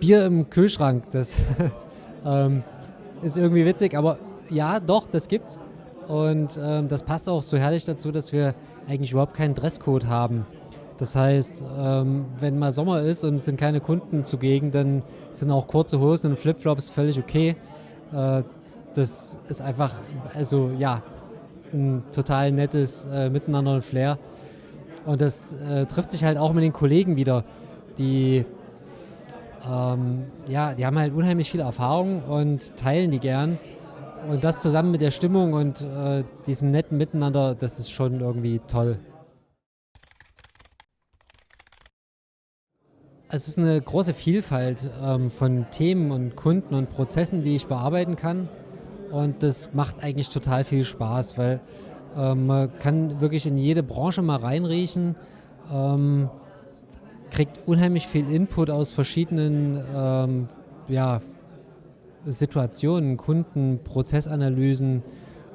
Bier im Kühlschrank, das ähm, ist irgendwie witzig, aber ja, doch, das gibt's. Und ähm, das passt auch so herrlich dazu, dass wir eigentlich überhaupt keinen Dresscode haben. Das heißt, ähm, wenn mal Sommer ist und es sind keine Kunden zugegen, dann sind auch kurze Hosen und Flipflops völlig okay. Äh, das ist einfach, also ja, ein total nettes äh, Miteinander und Flair. Und das äh, trifft sich halt auch mit den Kollegen wieder, die ähm, ja, die haben halt unheimlich viel Erfahrung und teilen die gern. Und das zusammen mit der Stimmung und äh, diesem netten Miteinander, das ist schon irgendwie toll. Es ist eine große Vielfalt ähm, von Themen und Kunden und Prozessen, die ich bearbeiten kann. Und das macht eigentlich total viel Spaß, weil ähm, man kann wirklich in jede Branche mal reinriechen. Ähm, kriegt unheimlich viel Input aus verschiedenen ähm, ja, Situationen, Kunden, Prozessanalysen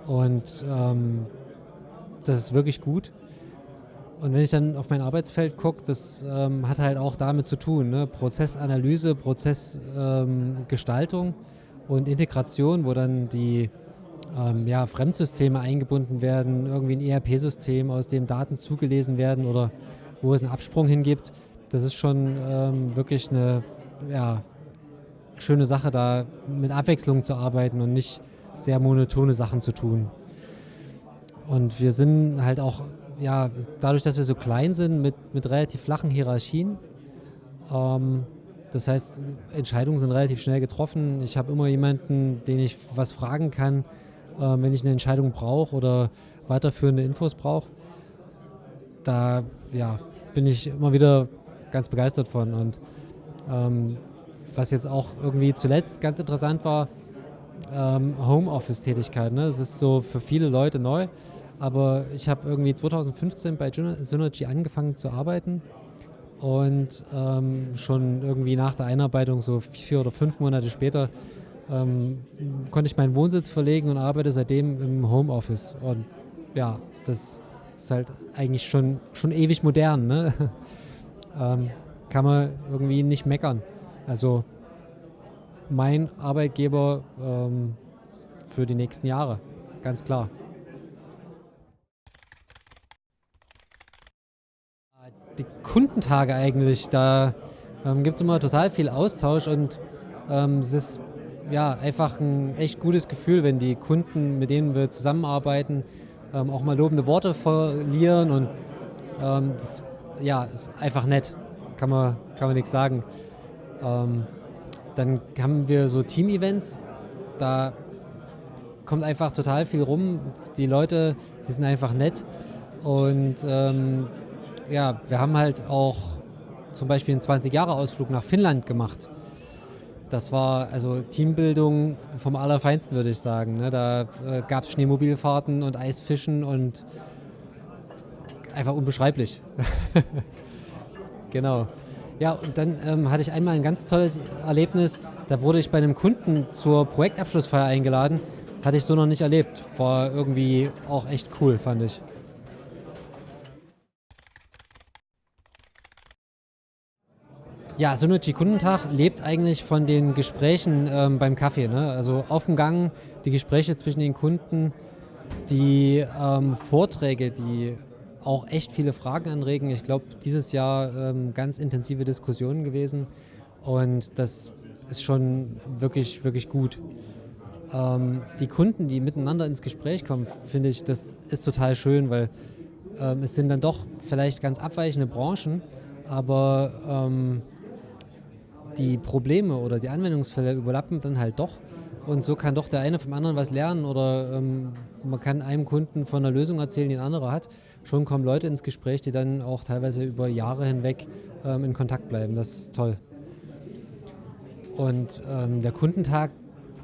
und ähm, das ist wirklich gut. Und wenn ich dann auf mein Arbeitsfeld gucke, das ähm, hat halt auch damit zu tun, ne? Prozessanalyse, Prozessgestaltung und Integration, wo dann die ähm, ja, Fremdsysteme eingebunden werden, irgendwie ein ERP-System, aus dem Daten zugelesen werden oder wo es einen Absprung hingibt das ist schon ähm, wirklich eine ja, schöne Sache, da mit Abwechslung zu arbeiten und nicht sehr monotone Sachen zu tun. Und wir sind halt auch, ja, dadurch, dass wir so klein sind, mit, mit relativ flachen Hierarchien. Ähm, das heißt, Entscheidungen sind relativ schnell getroffen. Ich habe immer jemanden, den ich was fragen kann, äh, wenn ich eine Entscheidung brauche oder weiterführende Infos brauche. Da ja, bin ich immer wieder ganz begeistert von. Und ähm, was jetzt auch irgendwie zuletzt ganz interessant war, ähm, Homeoffice-Tätigkeit. Ne? Das ist so für viele Leute neu. Aber ich habe irgendwie 2015 bei Synergy angefangen zu arbeiten und ähm, schon irgendwie nach der Einarbeitung, so vier oder fünf Monate später, ähm, konnte ich meinen Wohnsitz verlegen und arbeite seitdem im Homeoffice. Und ja, das ist halt eigentlich schon, schon ewig modern. Ne? ähm, kann man irgendwie nicht meckern. Also mein Arbeitgeber ähm, für die nächsten Jahre, ganz klar. Die Kundentage eigentlich, da ähm, gibt es immer total viel Austausch und ähm, es ist ja einfach ein echt gutes Gefühl, wenn die Kunden, mit denen wir zusammenarbeiten, ähm, auch mal lobende Worte verlieren und ähm, das ja, ist einfach nett. Kann man, kann man nichts sagen. Ähm, dann haben wir so Team-Events. Da kommt einfach total viel rum. Die Leute, die sind einfach nett. Und ähm, ja, wir haben halt auch zum Beispiel einen 20-Jahre-Ausflug nach Finnland gemacht. Das war also Teambildung vom Allerfeinsten, würde ich sagen. Ne? Da äh, gab es Schneemobilfahrten und Eisfischen und einfach unbeschreiblich. genau. Ja, und dann ähm, hatte ich einmal ein ganz tolles Erlebnis. Da wurde ich bei einem Kunden zur Projektabschlussfeier eingeladen. Hatte ich so noch nicht erlebt. War irgendwie auch echt cool, fand ich. Ja, Synergy Kundentag lebt eigentlich von den Gesprächen ähm, beim Kaffee. Ne? Also auf dem Gang, die Gespräche zwischen den Kunden, die ähm, Vorträge, die auch echt viele Fragen anregen. Ich glaube, dieses Jahr ähm, ganz intensive Diskussionen gewesen und das ist schon wirklich, wirklich gut. Ähm, die Kunden, die miteinander ins Gespräch kommen, finde ich, das ist total schön, weil ähm, es sind dann doch vielleicht ganz abweichende Branchen, aber ähm, die Probleme oder die Anwendungsfälle überlappen dann halt doch. Und so kann doch der eine vom anderen was lernen oder ähm, man kann einem Kunden von einer Lösung erzählen, die ein anderer hat schon kommen Leute ins Gespräch, die dann auch teilweise über Jahre hinweg ähm, in Kontakt bleiben. Das ist toll. Und ähm, der Kundentag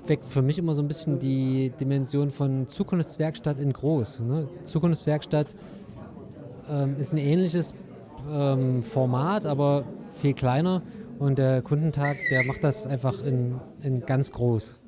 weckt für mich immer so ein bisschen die Dimension von Zukunftswerkstatt in groß. Ne? Zukunftswerkstatt ähm, ist ein ähnliches ähm, Format, aber viel kleiner. Und der Kundentag, der macht das einfach in, in ganz groß.